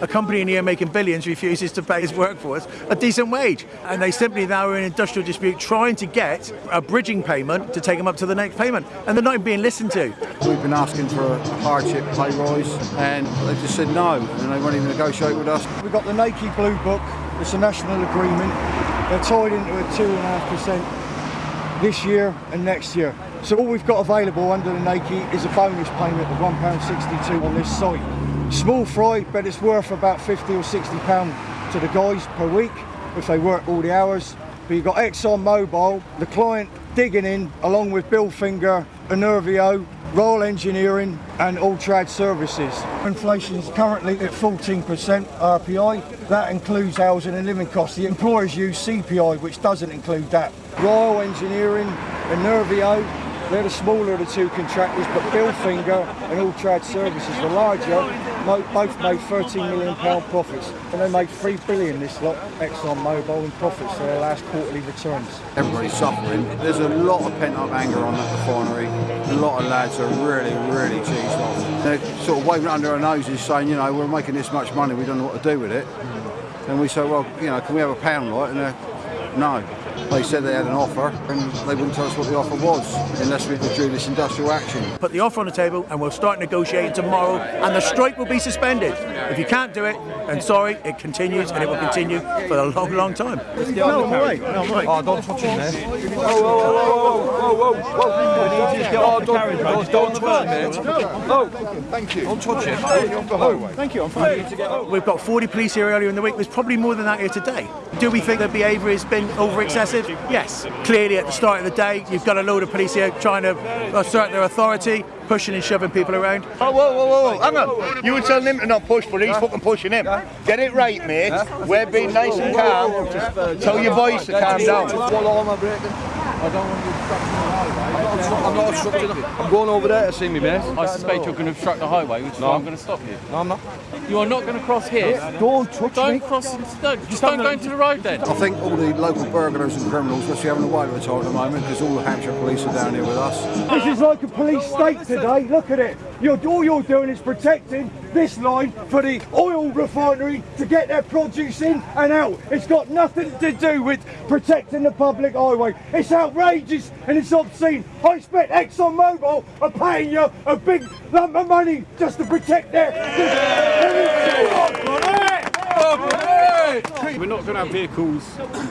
A company in here making billions refuses to pay its workforce a decent wage. And they simply now are in industrial dispute trying to get a bridging payment to take them up to the next payment. And they're not even being listened to. We've been asking for a hardship pay rise and they just said no and they won't even negotiate with us. We've got the NAECI Blue Book, it's a national agreement. They're tied into a 2.5% this year and next year. So all we've got available under the NAECI is a bonus payment of £1.62 on this site. Small fry, but it's worth about 50 or 60 pound to the guys per week if they work all the hours. But you've got Exxon Mobil, the client digging in along with Bill Finger, Enerveo, Royal Engineering and Altrad Services. Inflation is currently at 14% RPI. That includes housing and living costs. The employers use CPI, which doesn't include that. Royal Engineering, Enerveo, they're the smaller of the two contractors, but Bilfinger and Altrad Services, the larger, both made 13 million pound profits, and they made 3 billion this lot, Exxon Mobil, in profits for their last quarterly returns. Everybody's suffering. There's a lot of pent-up anger on that refinery. A lot of lads are really, really cheesed off. They're sort of waving under our noses, saying, you know, we're making this much money, we don't know what to do with it. And we say, well, you know, can we have a pound light? And they're, no. They said they had an offer and they wouldn't tell us what the offer was unless we withdrew this industrial action. Put the offer on the table and we'll start negotiating tomorrow and the strike will be suspended. If you can't do it, then sorry, it continues and it will continue for a long, long time. No, I'm right. No, I'm right. Oh, don't touch him there. Whoa, whoa, whoa, whoa, whoa, whoa, whoa. Oh, don't, don't, don't touch him, mate. Oh, thank you. Don't touch him. Oh, thank you, I'm fine. We've got 40 police here earlier in the week. There's probably more than that here today. Do we think their behaviour has been over excessive? Yes. Clearly, at the start of the day, you've got a load of police here trying to assert their authority, pushing and shoving people around. Oh, whoa, whoa, whoa, whoa. hang on. You were telling him to not push, but he's fucking pushing him. Get it right, mate. We're being nice and calm. Tell your boys to calm down. I don't want you obstructing the highway. I'm not obstructing I'm going over there to see me, mate. I suspect you're going to obstruct the highway, which is No. why I'm going to stop you. No, I'm not. You are not going to cross here. Don't touch Don't me. cross. Don't, just don't go into the road then. I think all the local burglars and criminals, which we're having a whale of a time at the moment because all the Hampshire police are down here with us. This is like a police state today. Look at it. You're, all you're doing is protecting this line for the oil refinery to get their produce in and out. It's got nothing to do with protecting the public highway. It's outrageous and it's obscene. I expect Exxon Mobil are paying you a big lump of money just to protect their. We're not going to have vehicles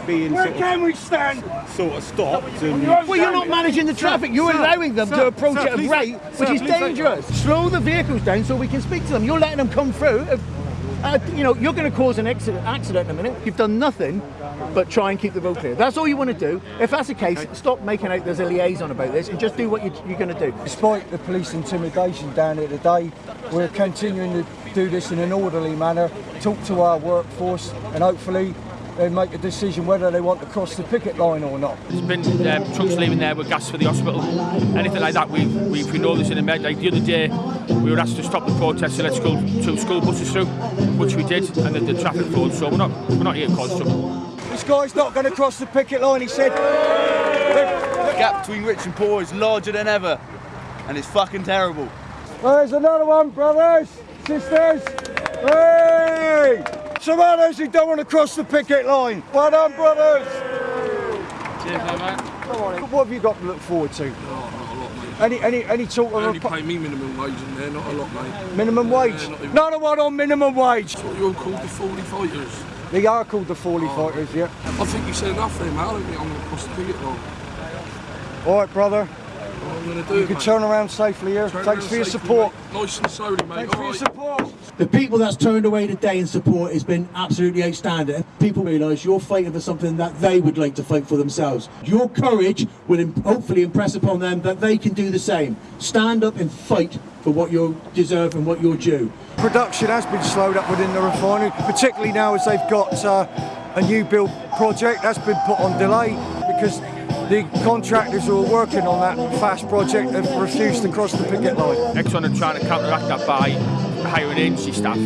being Where sort of, can we stand? sort of stopped and Well, you're not managing the traffic. You're sir, allowing them sir, to approach sir, at a please rate don't- which is dangerous. Slow the vehicles down so we can speak to them. You're letting them come through. Uh, you know, you're going to cause an accident, accident in a minute. You've done nothing but try and keep the road clear. That's all you want to do. If that's the case, stop making out there's a liaison about this and just do what you, you're going to do. Despite the police intimidation down here today, we're continuing to do this in an orderly manner, talk to our workforce, and hopefully they make a decision whether they want to cross the picket line or not. There's been um, trucks leaving there with gas for the hospital. Anything like that, we we we know this in the med. Like the other day, we were asked to stop the protest and let school two school buses through, which we did, and then the traffic flowed. So we're not we're not here to cause trouble. This guy's not going to cross the picket line, he said. The gap between rich and poor is larger than ever, and it's fucking terrible. There's another one, brothers, sisters. Hey! Some others who don't want to cross the picket line. Well done, brothers. Cheers, man. What have you got to look forward to? Any any any talk of only a pay me minimum wage in there, not a lot, mate. minimum wage? not even- Not one on minimum wage. That's what you're called the 40 fighters. They are called the Fawley oh. fighters, yeah. I think you said enough there, mate. I don't think I'm going to cross the picket line. All right, brother. What I'm going to do, You can mate. turn around safely here. Turn Thanks for your safely, support. mate. Nice and slowly, mate. Thanks for All your support. The people that's turned away today in support has been absolutely outstanding. People realise you're fighting for something that they would like to fight for themselves. Your courage will im- hopefully impress upon them that they can do the same. Stand up and fight for what you deserve and what you're due. Production has been slowed up within the refinery, particularly now as they've got uh, a new build project that's been put on delay because the contractors who are working on that fast project have refused to cross the picket line. Exxon are trying to counteract that by hiring agency staff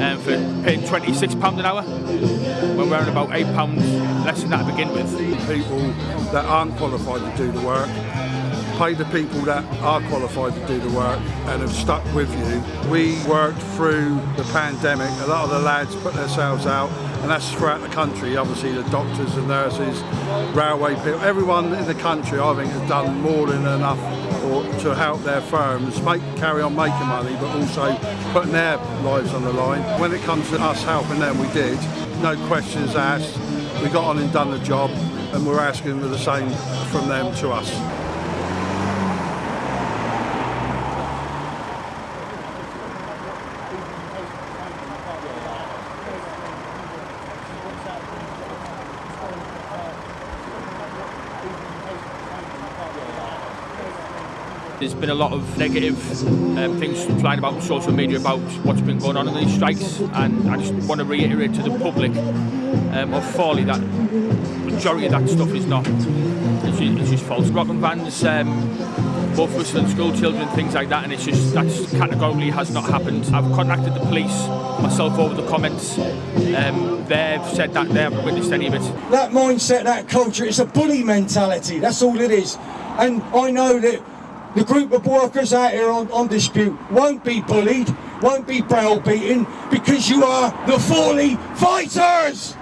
um, for paying £26 an hour when we're on about £8 less than that to begin with. People that aren't qualified to do the work pay the people that are qualified to do the work and have stuck with you. We worked through the pandemic. A lot of the lads put themselves out, and that's throughout the country. Obviously, the doctors and nurses, railway people, everyone in the country, I think, has done more than enough or to help their firms make carry on making money, but also putting their lives on the line. When it comes to us helping them, we did. No questions asked. We got on and done the job, and we're asking for the same from them to us. There's been a lot of negative um, things flying about on social media about what's been going on in these strikes, and I just want to reiterate to the public um, of Fawley that majority of that stuff is not. It's just, it's just false. Rocking vans, um, both whistling school children, things like that, and it's just that's categorically has not happened. I've contacted the police myself over the comments. Um, they've said that they haven't witnessed any of it. that mindset, that culture, it's a bully mentality. That's all it is. And I know that the group of workers out here on, on dispute won't be bullied, won't be browbeaten, because you are the Fawley Fighters!